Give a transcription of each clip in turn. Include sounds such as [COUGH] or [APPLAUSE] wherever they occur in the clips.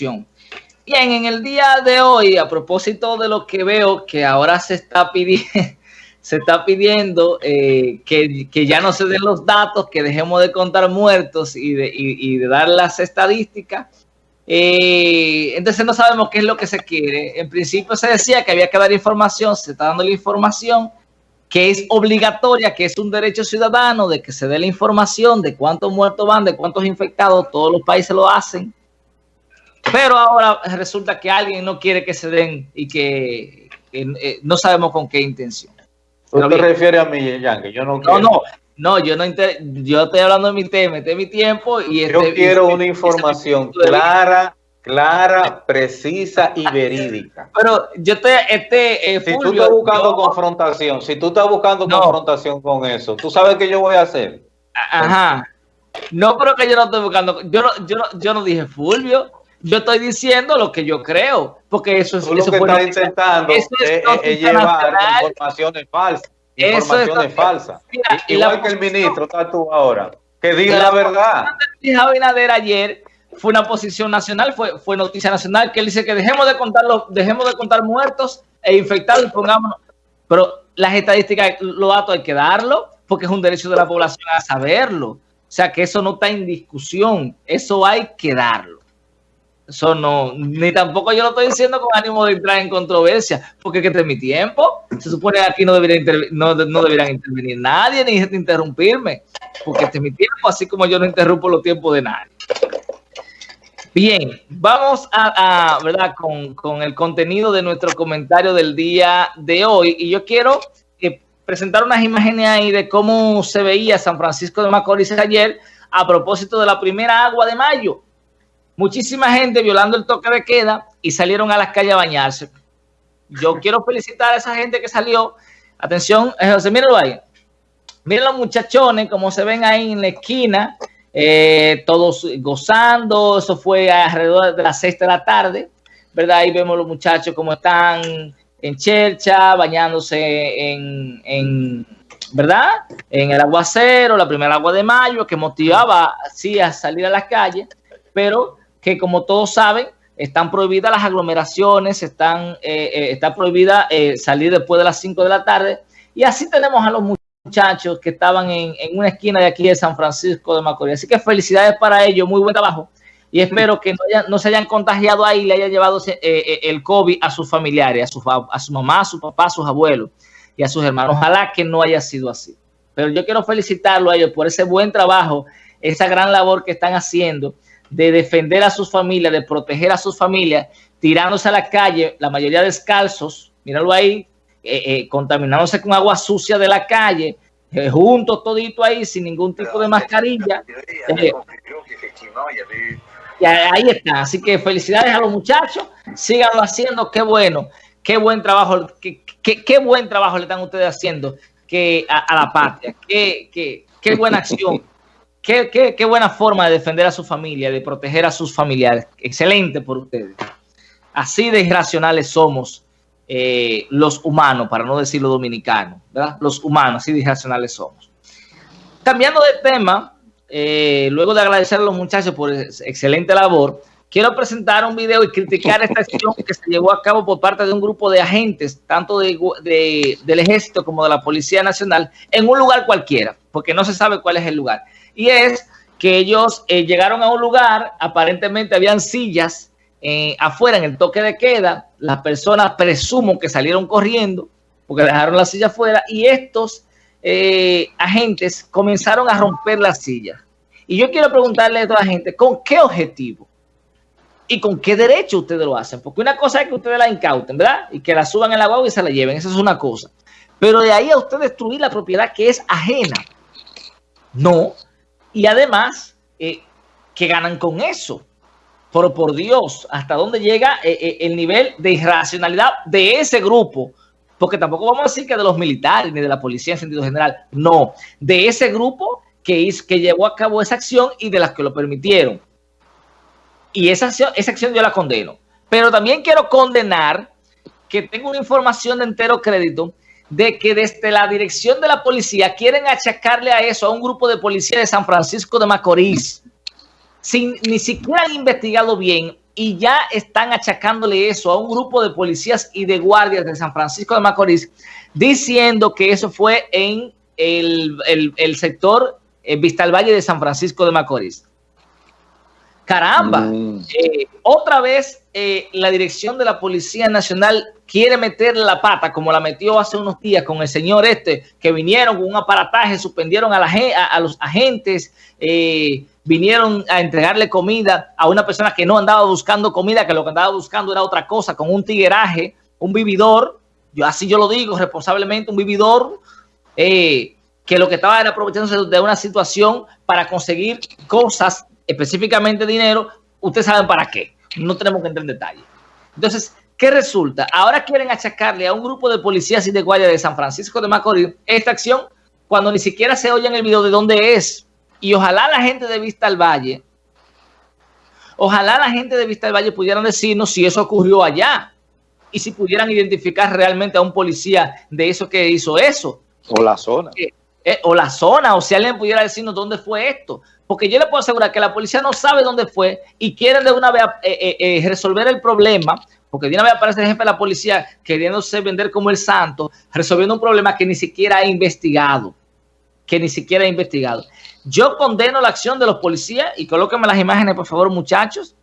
discusión. Bien, en el día de hoy, a propósito de lo que veo que ahora se está pidiendo, [LAUGHS] se está pidiendo eh, que, ya no se den los datos, que dejemos de contar muertos y de, dar las estadísticas. Eh, entonces no sabemos qué es lo que se quiere. En principio se decía que había que dar información, se está dando la información que es obligatoria, que es un derecho ciudadano de que se dé la información de cuántos muertos van, de cuántos infectados, todos los países lo hacen. Pero ahora resulta que alguien no quiere que se den y que eh, no sabemos con qué intención. ¿Tú te refieres a mí, Yankee? Yo no No, no, no, yo no yo estoy hablando de mi tema, este es mi tiempo y Yo este, quiero una información clara, clara, precisa y verídica. Pero yo te, este, eh, si tú estás buscando confrontación, si tú estás buscando confrontación con eso, ¿tú sabes qué yo voy a hacer? Ajá. No, pero que yo no estoy buscando, yo no, yo no, yo no dije Fulvio, yo estoy diciendo lo que yo creo, porque eso es... Tú lo que estás intentando es, llevar informaciones falsas. Informaciones falsas. Igual que el ministro está tú ahora. Que diga la, verdad. Dijo Abinader ayer fue una posición nacional, fue, fue noticia nacional, que él dice que dejemos de contar los, dejemos de contar muertos e infectados y pongámonos. Pero las estadísticas, los datos hay que darlo, porque es un derecho de la población a saberlo. O sea que eso no está en discusión, eso hay que darlo. Eso no, ni tampoco yo lo estoy diciendo con ánimo de entrar en controversia, porque este es mi tiempo. Se supone que aquí no debería no, no deberían intervenir nadie ni interrumpirme, porque este es mi tiempo, así como yo no interrumpo los tiempos de nadie. Bien, vamos a, ¿verdad? Con, el contenido de nuestro comentario del día de hoy. Y yo quiero eh, presentar unas imágenes ahí de cómo se veía San Francisco de Macorís ayer a propósito de la primera agua de mayo muchísima gente violando el toque de queda y salieron a las calles a bañarse. Yo [LAUGHS] quiero felicitar a esa gente que salió. Atención, eh, José, mírenlo ahí. Miren los muchachones, como se ven ahí en la esquina, eh, todos gozando. Eso fue alrededor de las seis de la tarde, ¿verdad? Ahí vemos los muchachos como están en Chercha, bañándose en, en, ¿verdad? En el aguacero, la primera agua de mayo, que motivaba así a salir a las calles, pero que como todos saben, están prohibidas las aglomeraciones, están, eh, eh, está prohibida eh, salir después de las 5 de la tarde. Y así tenemos a los muchachos que estaban en, una esquina de aquí de San Francisco de Macorís. Así que felicidades para ellos, muy buen trabajo. Y espero que no, se hayan contagiado ahí y le haya llevado el COVID a sus familiares, a su, a su mamá, a su papá, a sus abuelos y a sus hermanos. Ojalá que no haya sido así. Pero yo quiero felicitarlo a ellos por ese buen trabajo, esa gran labor que están haciendo de defender a sus familias, de proteger a sus familias, tirándose a la calle, la mayoría descalzos, míralo ahí, eh, eh, contaminándose con agua sucia de la calle, eh, juntos todito ahí, sin ningún tipo de mascarilla. y ahí está, así que felicidades a los muchachos, síganlo haciendo, qué bueno, qué buen trabajo, qué, qué, buen trabajo le están ustedes haciendo que a, la patria, qué, qué, qué buena acción Qué, buena forma de defender a su familia, de proteger a sus familiares. Excelente por ustedes. Así de irracionales somos eh, los humanos, para no decir los dominicanos, ¿verdad? Los humanos, así de irracionales somos. Cambiando de tema, eh, luego de agradecer a los muchachos por excelente labor, quiero presentar un video y criticar esta acción que se llevó a cabo por parte de un grupo de agentes, tanto del ejército como de la Policía Nacional, en un lugar cualquiera, porque no se sabe cuál es el lugar y es que ellos eh, llegaron a un lugar, aparentemente habían sillas eh, afuera en el toque de queda, las personas presumo que salieron corriendo porque dejaron la silla afuera y estos eh, agentes comenzaron a romper las sillas. Y yo quiero preguntarle a toda la gente, ¿con qué objetivo? ¿Y con qué derecho ustedes lo hacen? Porque una cosa es que ustedes la incauten, ¿verdad? Y que la suban en la guagua y se la lleven, eso es una cosa. Pero de ahí a usted destruir la propiedad que es ajena. No, y además, eh, que ganan con eso. Pero por Dios, ¿hasta dónde llega eh, eh, el nivel de irracionalidad de ese grupo? Porque tampoco vamos a decir que de los militares ni de la policía en sentido general. No, de ese grupo que, que llevó a cabo esa acción y de las que lo permitieron. Y esa acción, esa acción yo la condeno. Pero también quiero condenar que tengo una información de entero crédito de que desde la dirección de la policía quieren achacarle a eso a un grupo de policía de San Francisco de Macorís, sin ni siquiera han investigado bien y ya están achacándole eso a un grupo de policías y de guardias de San Francisco de Macorís, diciendo que eso fue en el, sector eh, Vista al Valle de San Francisco de Macorís. Caramba, mm. eh, otra vez eh, la dirección de la Policía Nacional quiere meter la pata, como la metió hace unos días con el señor este, que vinieron con un aparataje, suspendieron a, la, a, los agentes, eh, vinieron a entregarle comida a una persona que no andaba buscando comida, que lo que andaba buscando era otra cosa, con un tigueraje, un vividor, yo así yo lo digo responsablemente, un vividor, que lo que estaba era aprovechándose de una situación para conseguir cosas específicamente dinero, ustedes saben para qué. No tenemos que entrar en detalle. Entonces, ¿qué resulta? Ahora quieren achacarle a un grupo de policías y de guardia de San Francisco de Macorís esta acción cuando ni siquiera se oye en el video de dónde es. Y ojalá la gente de Vista al Valle, ojalá la gente de Vista al Valle pudieran decirnos si eso ocurrió allá y si pudieran identificar realmente a un policía de eso que hizo eso. O la zona. Eh, eh, o la zona, o si alguien pudiera decirnos dónde fue esto. Porque yo le puedo asegurar que la policía no sabe dónde fue y quieren de una vez eh, resolver el problema, porque de una vez aparece el jefe de la policía queriéndose vender como el santo, resolviendo un problema que ni siquiera ha investigado, que ni siquiera ha investigado. Yo condeno la acción de los policías, y colóquenme las imágenes, por favor, muchachos,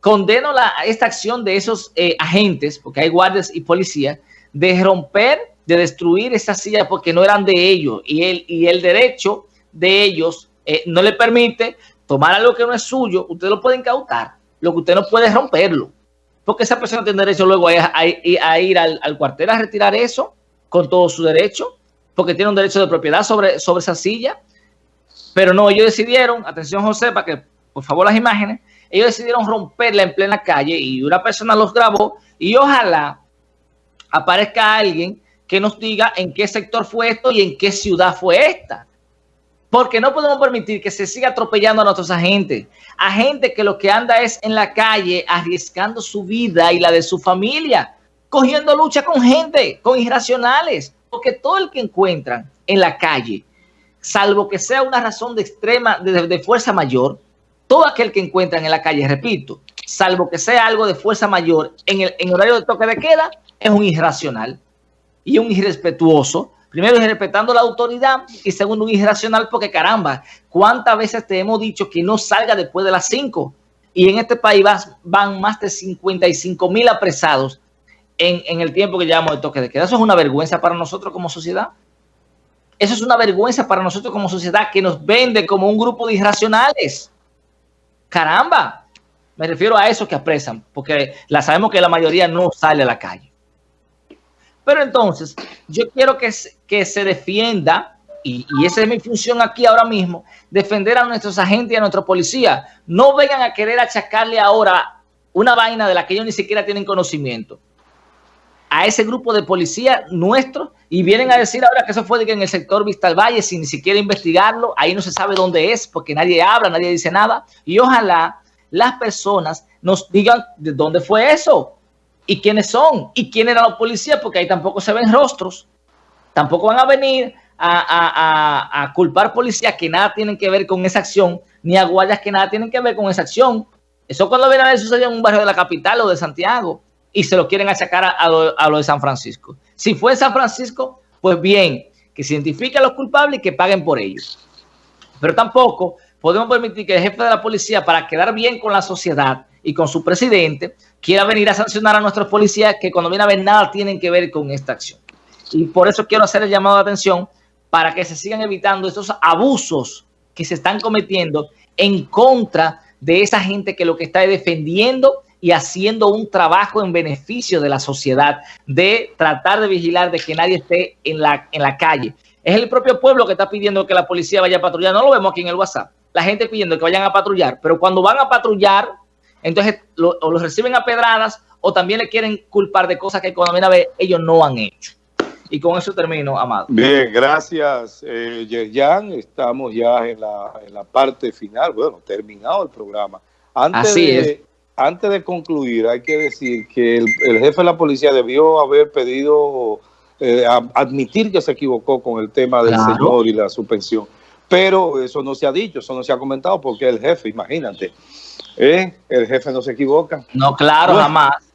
condeno la, esta acción de esos agentes, porque hay guardias y policías, de romper, de destruir esas sillas porque no eran de ellos, y el, y el derecho de ellos eh, no le permite tomar algo que no es suyo, usted lo puede incautar. Lo que usted no puede es romperlo. Porque esa persona tiene derecho luego a, ir al, cuartel a retirar eso con todo su derecho, porque tiene un derecho de propiedad sobre, sobre esa silla. Pero no, ellos decidieron, atención José, para que por favor las imágenes, ellos decidieron romperla en plena calle y una persona los grabó y ojalá aparezca alguien que nos diga en qué sector fue esto y en qué ciudad fue esta. Porque no podemos permitir que se siga atropellando a nuestros agentes. Agentes que lo que anda es en la calle arriesgando su vida y la de su familia, cogiendo lucha con gente, con irracionales. Porque todo el que encuentran en la calle, salvo que sea una razón de extrema, de, fuerza mayor, todo aquel que encuentran en la calle, repito, salvo que sea algo de fuerza mayor en el horario de toque de queda, es un irracional y un irrespetuoso Primero, respetando la autoridad y segundo, un irracional porque caramba, ¿cuántas veces te hemos dicho que no salga después de las 5? Y en este país van más de 55 mil apresados en, el tiempo que llevamos de toque de queda. Eso es una vergüenza para nosotros como sociedad. Eso es una vergüenza para nosotros como sociedad que nos vende como un grupo de irracionales. Caramba, me refiero a esos que apresan, porque la sabemos que la mayoría no sale a la calle. Pero entonces, yo quiero que, que se defienda, y, esa es mi función aquí ahora mismo, defender a nuestros agentes y a nuestra policía. No vengan a querer achacarle ahora una vaina de la que ellos ni siquiera tienen conocimiento. A ese grupo de policía nuestro y vienen a decir ahora que eso fue en el sector Vista al Valle sin ni siquiera investigarlo, ahí no se sabe dónde es porque nadie habla, nadie dice nada. Y ojalá las personas nos digan de dónde fue eso, y quiénes son y quién eran los policías, porque ahí tampoco se ven rostros. Tampoco van a venir a, culpar policías que nada tienen que ver con esa acción, ni a guardias que nada tienen que ver con esa acción. Eso cuando ven a ver sucedió en un barrio de la capital o de Santiago y se lo quieren achacar a, lo, de San Francisco. Si fue en San Francisco, pues bien, que se identifiquen a los culpables y que paguen por ellos. Pero tampoco podemos permitir que el jefe de la policía, para quedar bien con la sociedad, y con su presidente quiera venir a sancionar a nuestros policías que cuando viene a ver nada tienen que ver con esta acción. Y por eso quiero hacer el llamado de atención para que se sigan evitando estos abusos que se están cometiendo en contra de esa gente que lo que está defendiendo y haciendo un trabajo en beneficio de la sociedad, de tratar de vigilar de que nadie esté en la, en la calle. Es el propio pueblo que está pidiendo que la policía vaya a patrullar. No lo vemos aquí en el WhatsApp. La gente pidiendo que vayan a patrullar, pero cuando van a patrullar, entonces o los reciben a pedradas o también le quieren culpar de cosas que cuando viene a ver ellos no han hecho. Y con eso termino, Amado. Bien, gracias, eh, Yerjan. Estamos ya en la, en la parte final, bueno, terminado el programa. Antes Así de, es. Antes de concluir, hay que decir que el, jefe de la policía debió haber pedido, eh, admitir que se equivocó con el tema del señor y la suspensión. Pero eso no se ha dicho, eso no se ha comentado porque el jefe, imagínate. ¿Eh? El jefe no se equivoca. No, claro, jamás.